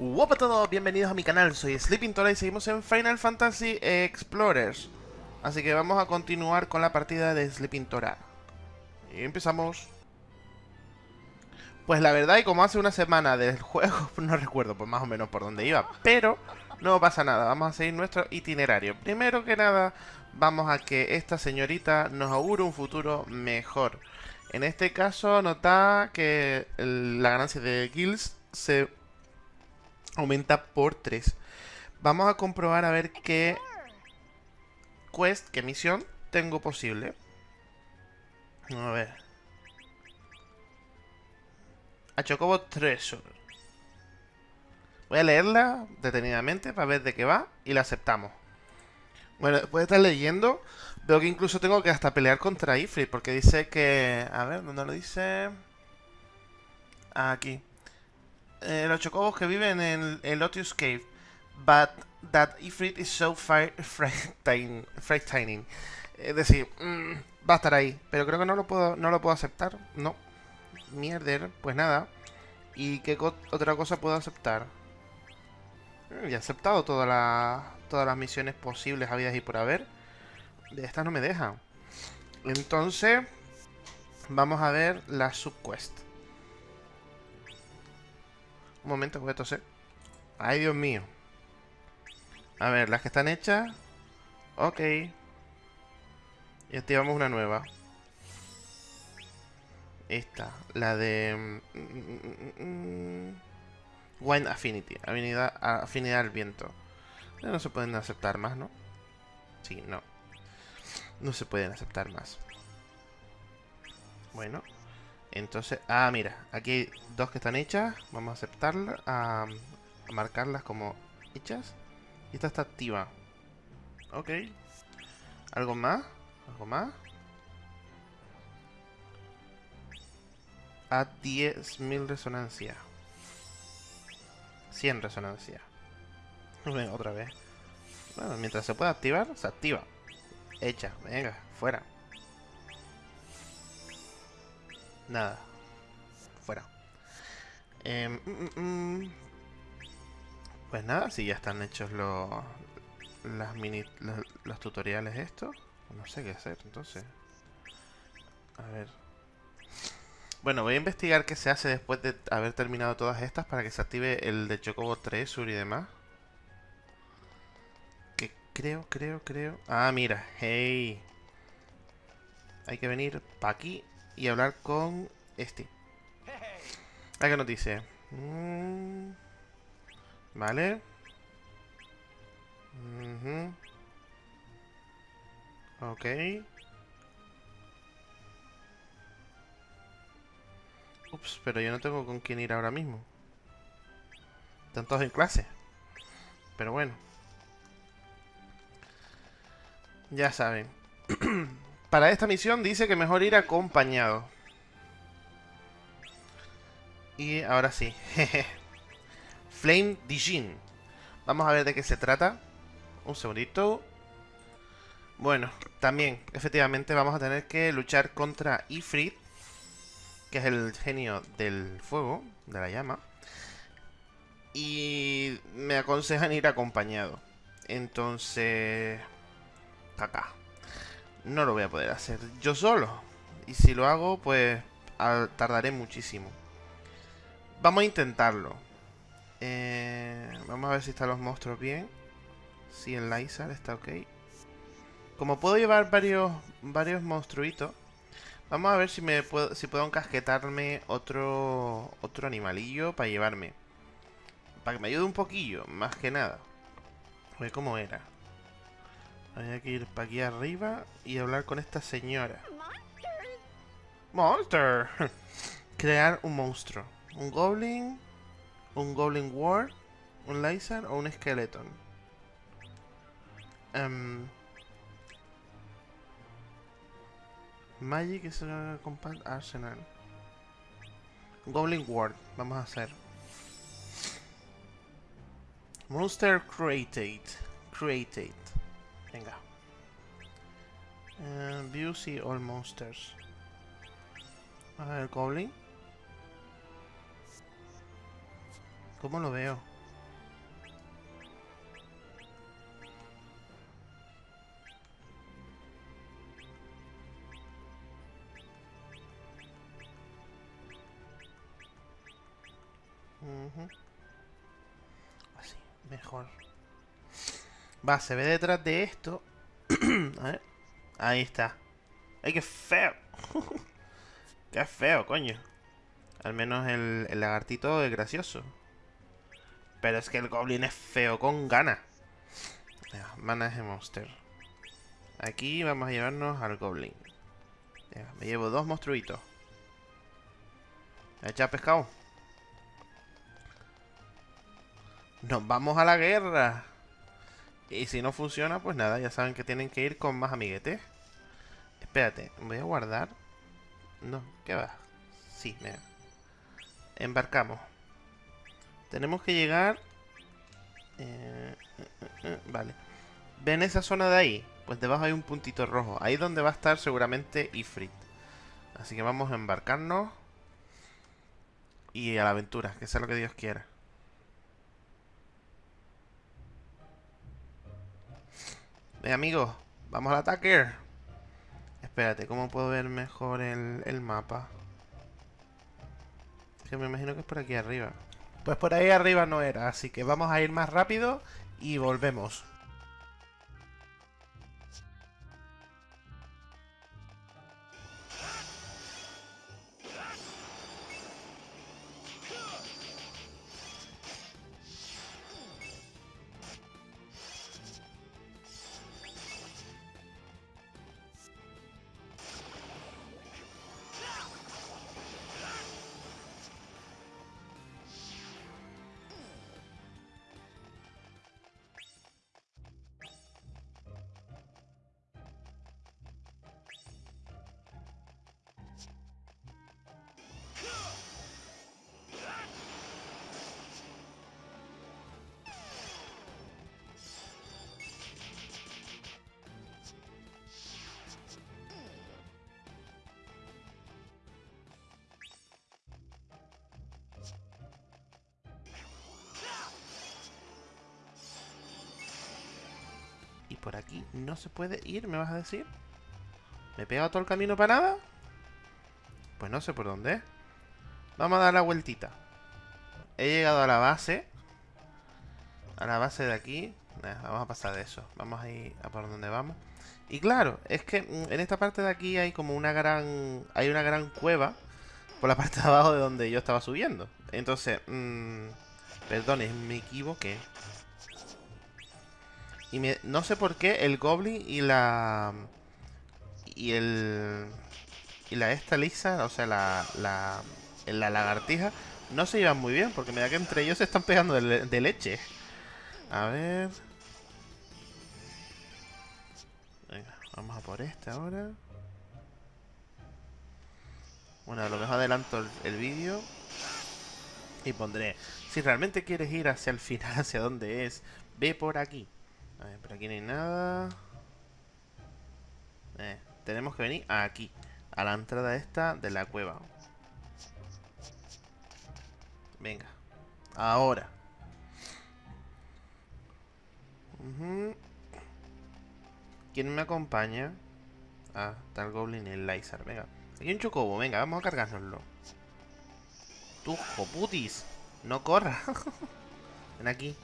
Hola a todos, bienvenidos a mi canal, soy Sleeping Tora y seguimos en Final Fantasy Explorers. Así que vamos a continuar con la partida de Sleeping Tora Y empezamos. Pues la verdad, y como hace una semana del juego, no recuerdo pues más o menos por dónde iba Pero no pasa nada, vamos a seguir nuestro itinerario. Primero que nada, vamos a que esta señorita nos augure un futuro mejor. En este caso, nota que la ganancia de guilds se aumenta por 3. Vamos a comprobar a ver qué quest, qué misión tengo posible. A ver. A Chocobo Treasure. Voy a leerla detenidamente para ver de qué va y la aceptamos. Bueno, después de estar leyendo, veo que incluso tengo que hasta pelear contra Ifrit, porque dice que... A ver, ¿dónde lo dice? Aquí eh, los chocobos que viven en el Lotus Cave. But that Ifrit is so frightening. Es decir, mm, va a estar ahí. Pero creo que no lo puedo, no lo puedo aceptar. No. Mierder, pues nada. ¿Y qué otra cosa puedo aceptar? Mm, ya he aceptado todas las misiones posibles, habidas y por haber. De estas no me dejan. Entonces, vamos a ver la subquest. Un momento, voy a toser. Ay, Dios mío. A ver, las que están hechas. Ok. Y activamos una nueva. Esta, la de... Mm, mm, mm, Wine Affinity, afinidad, afinidad al viento. No se pueden aceptar más, ¿no? Sí, no. No se pueden aceptar más. Bueno. Entonces, ah, mira, aquí hay dos que están hechas. Vamos a aceptarlas, a, marcarlas como hechas. Y esta está activa. Ok. ¿Algo más? ¿Algo más? A 10.000 resonancia. 100 resonancia. Otra vez. Bueno, mientras se pueda activar, se activa. Hecha, venga, fuera. Nada. Fuera. Em, mm, mm, mm. Pues nada, si ya están hechos los, las los, tutoriales estos. No sé qué hacer, entonces. A ver. Bueno, voy a investigar qué se hace después de haber terminado todas estas para que se active el de Chocobo 3 Sur y demás. Que creo, creo, creo... Ah, mira, hey. Hay que venir para aquí y hablar con este. ¿A qué nos dice? Mm, vale. Ok. Ups, pero yo no tengo con quién ir ahora mismo. Están todos en clase. Pero bueno. Ya saben. Para esta misión dice que mejor ir acompañado. Y ahora sí. Flame Dijin. Vamos a ver de qué se trata. Un segundito. Bueno, también, efectivamente, vamos a tener que luchar contra Ifrit. Que es el genio del fuego, de la llama. Y me aconsejan ir acompañado. Entonces... Acá no lo voy a poder hacer yo solo. Y si lo hago, pues tardaré muchísimo. Vamos a intentarlo. Eh, vamos a ver si están los monstruos bien. Si el Lysar está ok. Como puedo llevar varios varios monstruitos, vamos a ver si me puedo si puedo encasquetarme otro otro animalillo para llevarme. Para que me ayude un poquillo, más que nada. A ver cómo era. Hay que ir para aquí arriba y hablar con esta señora. Monster. Crear un monstruo. Un goblin. Un goblin ward. Un laser o un skeleton. Um, Magic is a compact arsenal. Goblin ward. Vamos a hacer. Monster created. Created. Venga. Uh, eh, y all monsters. A ver, Goblin. ¿Cómo lo veo? Uh. Así, mejor. Va, se ve detrás de esto. A ver. Ahí está. ¡Ay, qué feo! ¡Qué feo, coño! Al menos el, lagartito es gracioso. Pero es que el goblin es feo con ganas. Venga, Manage monster. Aquí vamos a llevarnos al goblin. Me llevo dos monstruitos. ¿Echa pescado? Nos vamos a la guerra. Y si no funciona, pues nada, ya saben que tienen que ir con más amiguetes. Espérate, voy a guardar. No, ¿qué va? Sí, mira. Embarcamos. Tenemos que llegar... Eh, eh, eh, eh, vale. ¿Ven esa zona de ahí? Pues debajo hay un puntito rojo. Ahí es donde va a estar seguramente Ifrit. Así que vamos a embarcarnos. Y a la aventura, que sea lo que Dios quiera. Ven amigos, vamos al ataque. Espérate, ¿cómo puedo ver mejor el, el mapa? Que me imagino que es por aquí arriba. Pues por ahí arriba no era, así que vamos a ir más rápido y volvemos. Por aquí no se puede ir, ¿me vas a decir? ¿Me he pegado todo el camino para nada? Pues no sé por dónde. Vamos a dar la vueltita. He llegado a la base. A la base de aquí. Vamos a pasar de eso. Vamos a ir a por donde vamos. Y claro, es que mm, en esta parte de aquí hay como una gran... Hay una gran cueva. Por la parte de abajo de donde yo estaba subiendo. Entonces... Mmm, me equivoqué. Y me- no sé por qué el Goblin y la... Y el... Y la esta lisa, o sea, la... La, la lagartija, no se llevan muy bien. Porque me da que entre ellos se están pegando de, le- de leche. A ver... Venga, vamos a por este ahora. Bueno, a lo mejor adelanto el, el vídeo. Y pondré... Si realmente quieres ir hacia el final, hacia donde es, ve por aquí. A ver, por aquí no hay nada. Eh, tenemos que venir aquí. A la entrada esta de la cueva. Venga. Ahora. ¿Quién me acompaña? Ah, está el Goblin y el Lizard. Venga. Aquí hay un chocobo. Venga, vamos a cargárnoslo. Tú, joputis. No corra. Ven aquí.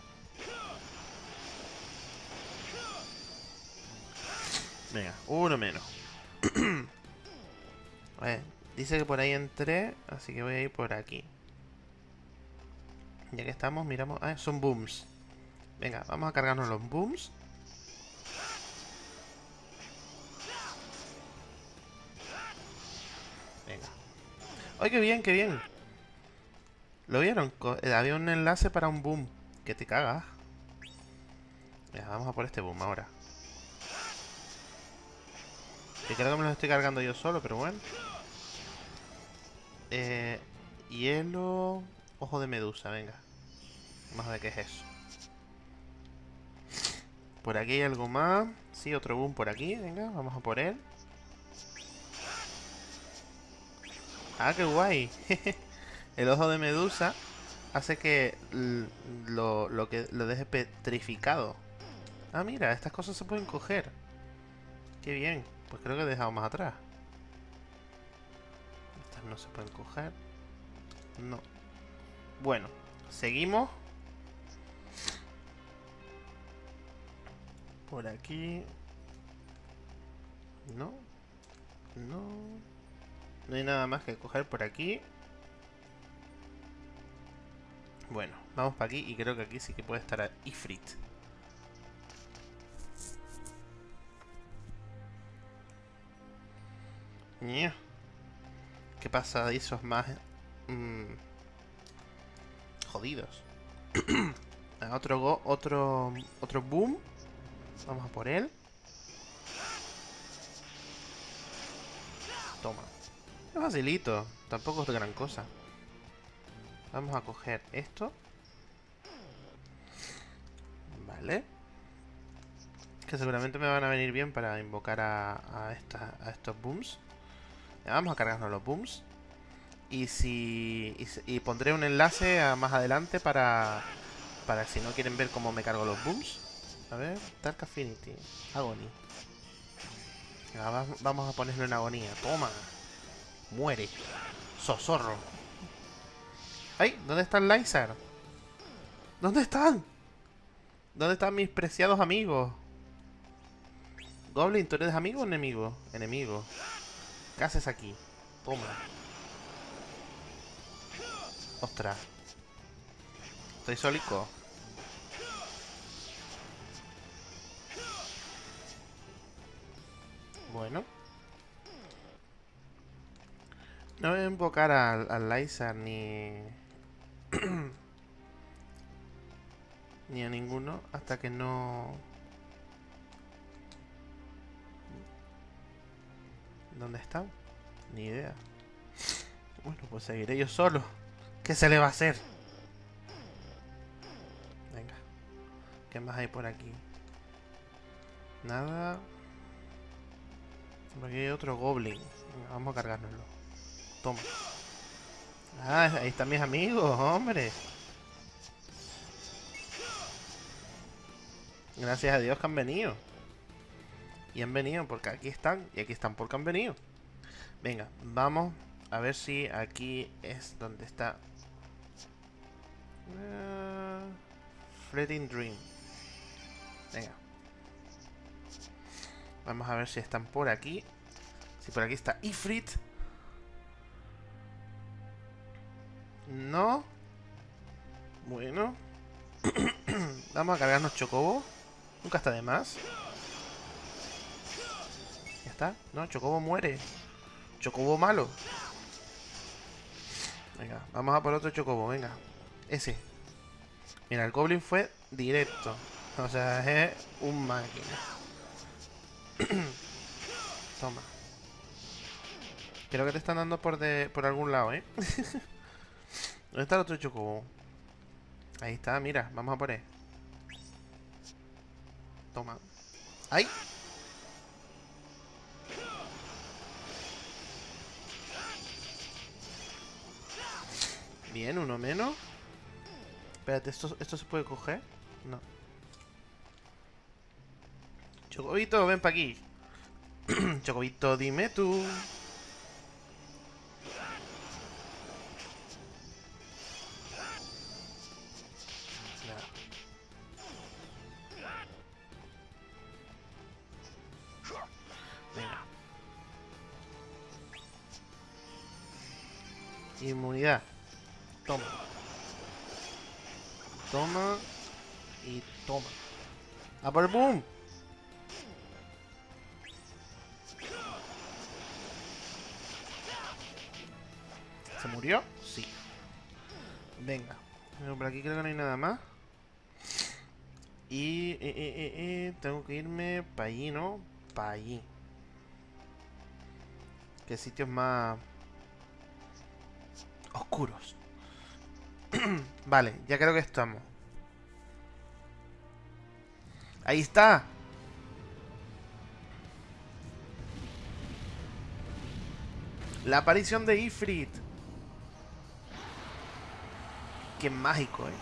Venga, uno menos. Dice que por ahí entré, así que voy a ir por aquí. Ya que estamos, miramos... Ah, son booms. Venga, vamos a cargarnos los booms. Venga. ¡Ay, qué bien, qué bien! ¿Lo vieron? Eh, Había un enlace para un boom. Que te cagas. Venga, vamos a por este boom ahora. Que creo que me los estoy cargando yo solo, pero bueno. Eh, hielo... Ojo de medusa, venga. Vamos a ver qué es eso. Por aquí hay algo más. Sí, otro boom por aquí. Venga, vamos a por él. Ah, qué guay. El ojo de medusa hace que lo, lo que lo deje petrificado. Ah, mira, estas cosas se pueden coger. Qué bien. Pues creo que he dejado más atrás. Estas no se pueden coger. No. Bueno, Seguimos. Por aquí. No. No. No hay nada más que coger por aquí. Bueno, vamos para aquí y creo que aquí sí que puede estar Ifrit. ¿Qué pasa de esos más mmm, jodidos? otro go, otro otro boom. Vamos a por él. Toma. Es facilito, tampoco es gran cosa. Vamos a coger esto. Vale. Que seguramente me van a venir bien para invocar a estos booms. Vamos a cargarnos los booms. Y si. Y, pondré un enlace más adelante para. Para si no quieren ver cómo me cargo los booms. A ver, Dark Affinity. Agony. vamos a ponerlo en agonía. Toma. Muere. Sosorro. ¡Ay! ¿Dónde está el Lysar? ¿Dónde están? ¿Dónde están mis preciados amigos? Goblin, ¿tú eres amigo o enemigo? Enemigo. ¿Qué haces aquí? Toma. Ostras. Estoy solico. Bueno. No voy a invocar al, al Lysar ni... ni a ninguno hasta que no... ¿Dónde están? Ni idea. Bueno, pues seguiré yo solo. ¿Qué se le va a hacer? Venga. ¿Qué más hay por aquí? Nada. Aquí hay otro goblin. vamos a cargárnoslo. Toma. Ah, ahí están mis amigos, hombre. Gracias a Dios que han venido. Y han venido porque aquí están. Y aquí están porque han venido. Venga, vamos a ver si aquí es donde está. Uh, Dream. Venga. Vamos a ver si están por aquí. Si por aquí está Ifrit. No. Bueno. Vamos a cargarnos Chocobo. Nunca está de más está. No, Chocobo muere. Chocobo malo. Venga, vamos a por otro Chocobo, venga. Ese. Mira, el Goblin fue directo. O sea, es un máquina. Toma. Creo que te están dando por, de, por algún lado, ¿eh? ¿Dónde está el otro Chocobo? Ahí está, mira, vamos a por él. Toma. ¡Ay! Bien, uno menos. Espérate, ¿esto, ¿esto se puede coger? No. Chocobito, ven para aquí. Chocobito, dime tú. Por boom! ¿Se murió? Sí. Venga. Pero por aquí creo que no hay nada más. Y eh, eh, eh tengo que irme para allí, ¿no? Para allí. ¿Qué sitios más oscuros? vale, ya creo que estamos. Ahí está. La aparición de Ifrit. Qué mágico, eh.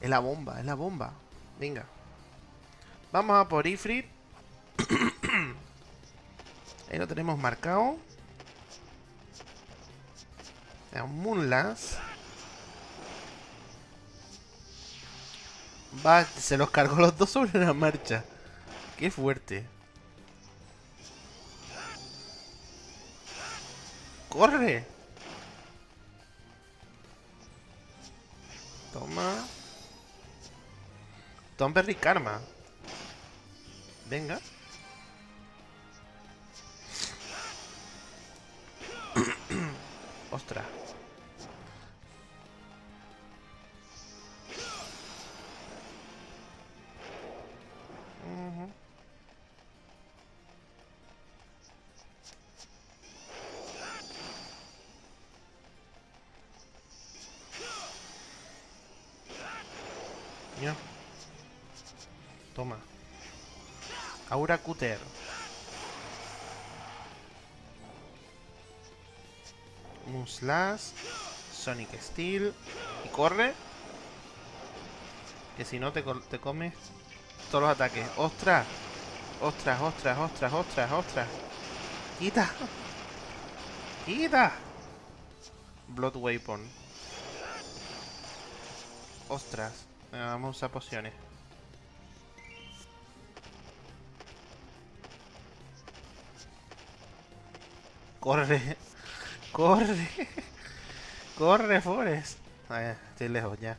Es la bomba, es la bomba. Venga. Vamos a por Ifrit. Ahí lo tenemos marcado. Un Va, se los cargó los dos sobre la marcha. Qué fuerte. ¡Corre! Toma. Tom Berry Karma. Venga. Toma. Aura Cutter. Muslas. Sonic Steel. Y corre. Que si no te, te comes todos los ataques. ¡Ostras! ¡Ostras, ostras, ostras, ostras, ostras! ¡Quita! ¡Quita! Blood Weapon. ¡Ostras! Vamos a usar pociones. Corre. Corre. Corre, Forest. ver, estoy lejos ya.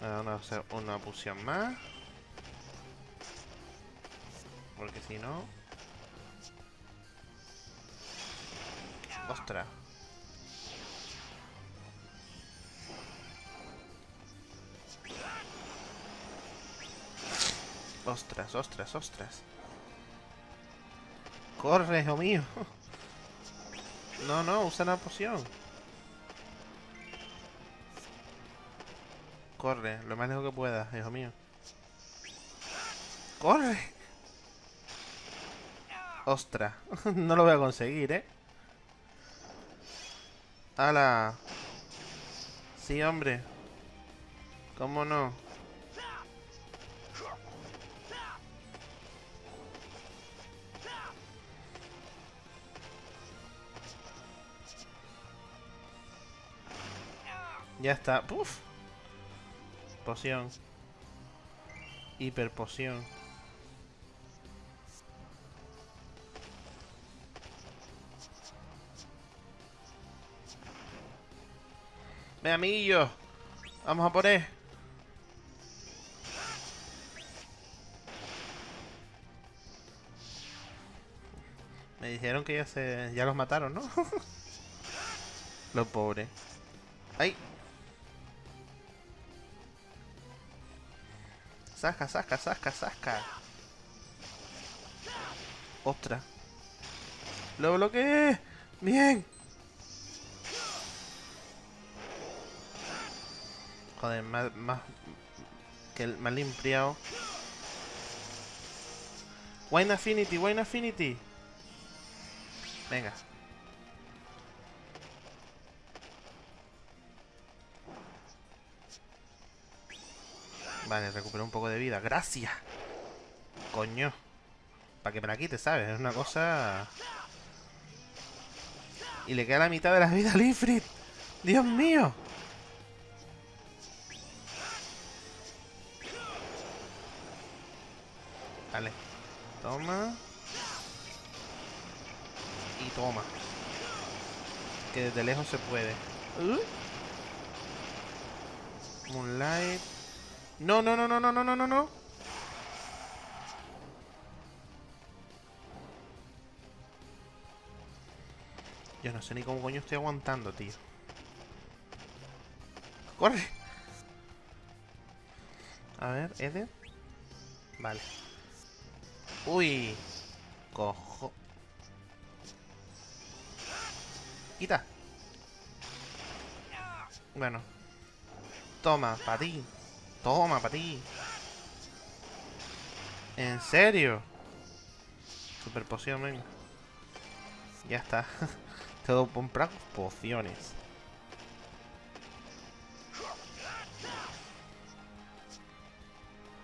Vamos a hacer una poción más. Porque si no... Ostras. Ostras, ostras, ostras. Corre, hijo mío. No, no, usa la poción. Corre, lo más lejos que puedas, hijo mío. ¡Corre! ¡Ostras! no lo voy a conseguir, ¿eh? ¡Hala! Sí, hombre. ¿Cómo no? Ya está. ¡Puf! Poción. Hiper poción. Ven, amiguillo. Vamos a por él. Me dijeron que ya se... ya los mataron, ¿no? los pobres. ¡Ay! Saca, saca, saca, saca. Ostras. Lo bloqueé. Bien. Joder, más, más que el más limpiado. Wine Affinity, Wine Affinity. Venga. Vale, recuperó un poco de vida. ¡Gracias! Coño. Para que me la quite, ¿sabes? Es una cosa... Y le queda la mitad de la vida a Lifrit. ¡Dios mío! Vale. Toma. Y toma. Que desde lejos se puede. Uh. Moonlight. No, no, no, no, no, no, no, no, no. Yo no sé ni cómo coño estoy aguantando, tío. ¡Corre! A ver, Eder. Vale. Uy. Cojo. Quita. Bueno. Toma, para ti. Toma, para ti. ¿En serio? Super poción, venga. Ya está. Tengo que comprar pociones.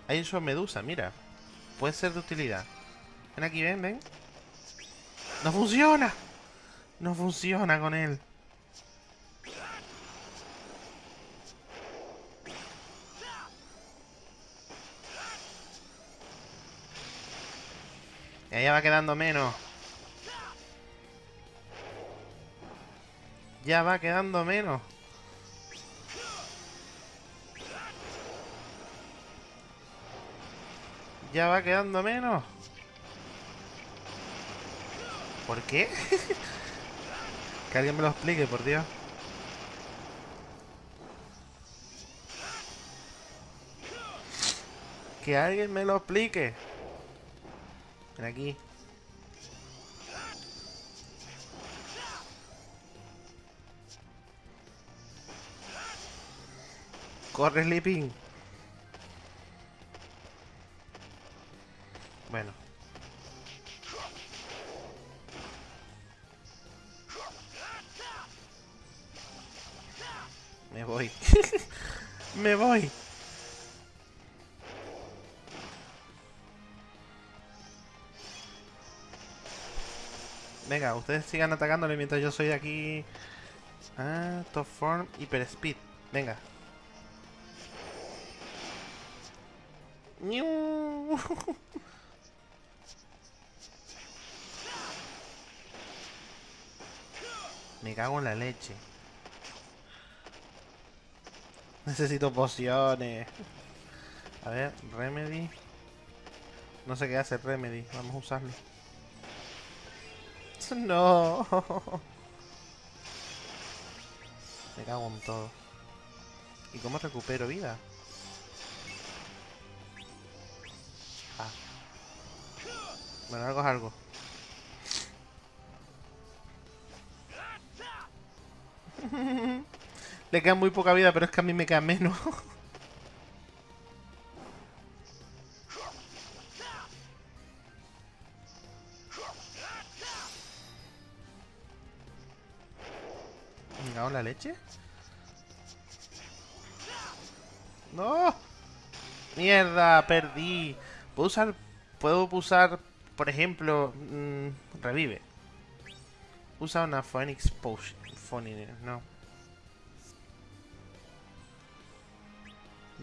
Hay eso medusa, mira. Puede ser de utilidad. Ven aquí, ven, ven. ¡No funciona! No funciona con él. Ya va quedando menos. Ya va quedando menos. Ya va quedando menos. ¿Por qué? que alguien me lo explique, por Dios. Que alguien me lo explique. Ven aquí. Corre, Sleeping. Bueno. Me voy. Me voy. Ustedes sigan atacándole mientras yo soy aquí. Ah, top form, hyper speed. Venga. Me cago en la leche. Necesito pociones. A ver, Remedy. No sé qué hace Remedy. Vamos a usarlo. No. Me cago en todo. ¿Y cómo recupero vida? Ah. Bueno, algo es algo. Le queda muy poca vida, pero es que a mí me queda menos. leche? ¡No! ¡Mierda! Perdí. ¿Puedo usar... Puedo usar, por ejemplo... Mmm, revive. Usa una Phoenix Potion. no.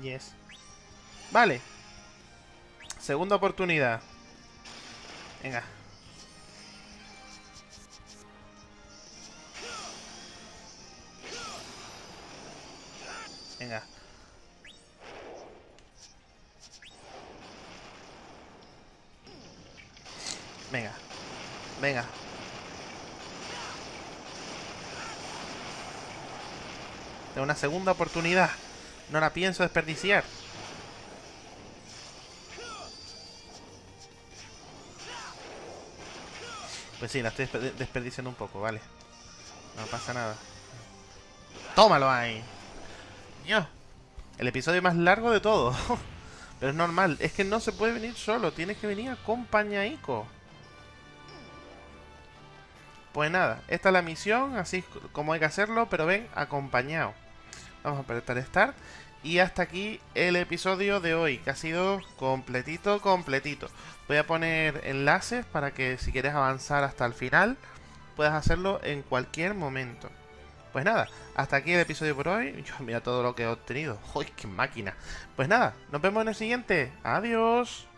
Yes. Vale. Segunda oportunidad. Venga. Venga. Venga. Venga. Tengo una segunda oportunidad. No la pienso desperdiciar. Pues sí, la estoy desperdiciando un poco, vale. No pasa nada. ¡Tómalo ahí! El episodio más largo de todo. Pero es normal. Es que no se puede venir solo. Tienes que venir acompañadico. Pues nada, esta es la misión, así como hay que hacerlo, pero ven, acompañado. Vamos a apretar Start. Y hasta aquí el episodio de hoy, que ha sido completito, completito. Voy a poner enlaces para que si quieres avanzar hasta el final, puedas hacerlo en cualquier momento. Pues nada, hasta aquí el episodio por hoy. mira todo lo que he obtenido. ¡Uy, qué máquina! Pues nada, nos vemos en el siguiente. Adiós.